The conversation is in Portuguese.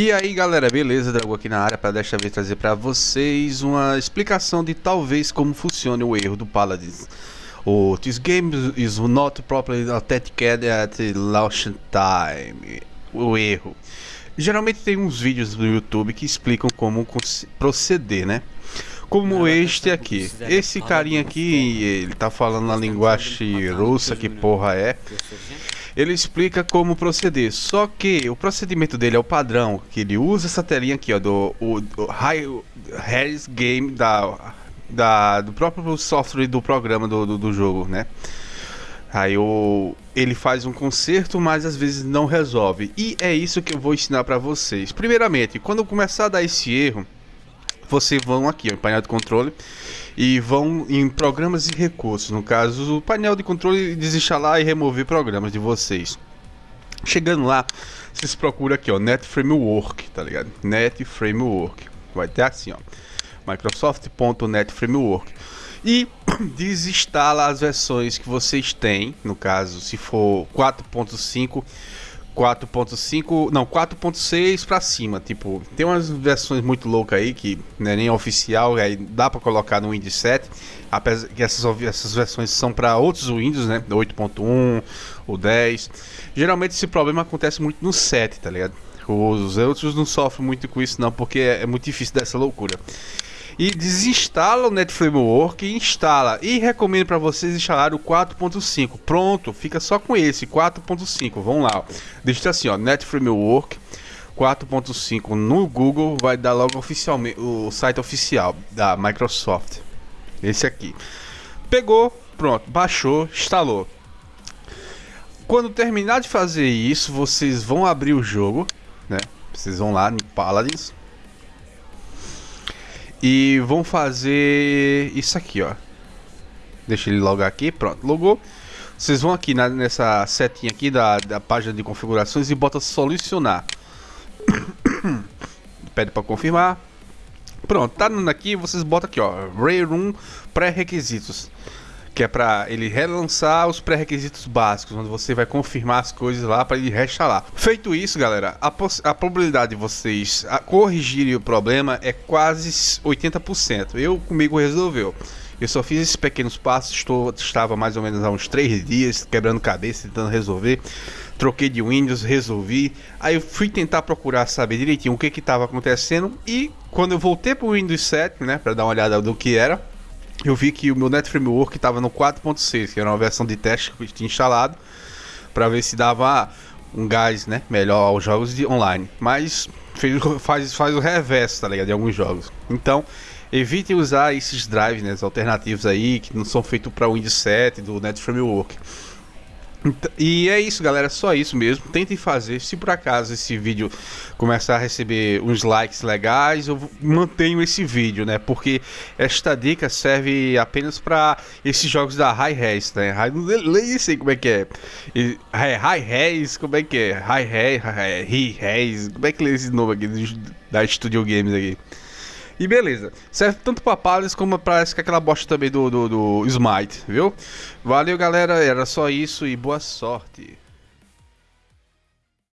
E aí galera, beleza? Drago aqui na área para desta vez trazer para vocês uma explicação de talvez como funciona o erro do Paladins. O This game is not properly authenticated at launch time. O erro. Geralmente tem uns vídeos no YouTube que explicam como proceder, né? Como este aqui. Esse carinha aqui, ele tá falando na linguagem russa, que porra é ele explica como proceder. Só que o procedimento dele é o padrão, que ele usa essa telinha aqui, ó, do, o, do High Harris Game da, da, do próprio software do programa do, do, do jogo, né? Aí o, ele faz um conserto, mas às vezes não resolve. E é isso que eu vou ensinar para vocês. Primeiramente, quando começar a dar esse erro, vocês vão aqui, em painel de controle, e vão em programas e recursos. No caso, o painel de controle desinstalar e remover programas de vocês. Chegando lá, vocês procuram aqui, ó, Net Framework, tá ligado? Net Framework. Vai ter assim, ó. Microsoft.net Framework. E desinstala as versões que vocês têm, no caso, se for 4.5 4.5, não, 4.6 para cima, tipo, tem umas versões muito loucas aí que é nem oficial, aí dá para colocar no Windows 7, apesar que essas, essas versões são para outros Windows, né, 8.1, o 10. Geralmente esse problema acontece muito no 7, tá ligado? Os outros não sofrem muito com isso não, porque é, é muito difícil dessa loucura e desinstala o NetFramework e instala. E recomendo para vocês instalar o 4.5. Pronto, fica só com esse 4.5. Vamos lá. Deixa assim, ó, NetFramework 4.5 no Google vai dar logo oficialmente o site oficial da Microsoft. Esse aqui. Pegou, pronto, baixou, instalou. Quando terminar de fazer isso, vocês vão abrir o jogo, né? Vocês vão lá no Paladins, e vão fazer isso aqui, ó. Deixa ele logar aqui, pronto, logou. Vocês vão aqui na, nessa setinha aqui da, da página de configurações e bota solucionar. Pede para confirmar. Pronto, tá dando aqui, vocês botam aqui, ó, Rayroom pré-requisitos que é para ele relançar os pré-requisitos básicos, onde você vai confirmar as coisas lá para ele reinstalar. Feito isso, galera, a, a probabilidade de vocês corrigirem o problema é quase 80%. Eu comigo resolveu. Eu só fiz esses pequenos passos, estou, estava mais ou menos há uns 3 dias quebrando cabeça, tentando resolver. Troquei de Windows, resolvi. Aí eu fui tentar procurar saber direitinho o que estava acontecendo. E quando eu voltei para o Windows 7, né, para dar uma olhada do que era, eu vi que o meu Net Framework estava no 4.6, que era uma versão de teste que eu tinha instalado, para ver se dava um gás né, melhor aos jogos de online. Mas fez, faz, faz o reverso, tá ligado? De alguns jogos. Então, evite usar esses drives né, alternativos aí, que não são feitos para Windows 7 do Net Framework. E é isso, galera, só isso mesmo. Tentem fazer. Se por acaso esse vídeo começar a receber uns likes legais, eu mantenho esse vídeo, né? Porque esta dica serve apenas para esses jogos da High Res, né? Nem sei como é que é. High Res, como é que é? High Res, High Res, como é que lê esse nome aqui da Studio Games aqui? E beleza. Serve tanto pra Palace como parece que aquela bosta também do, do, do Smite, viu? Valeu, galera. Era só isso e boa sorte.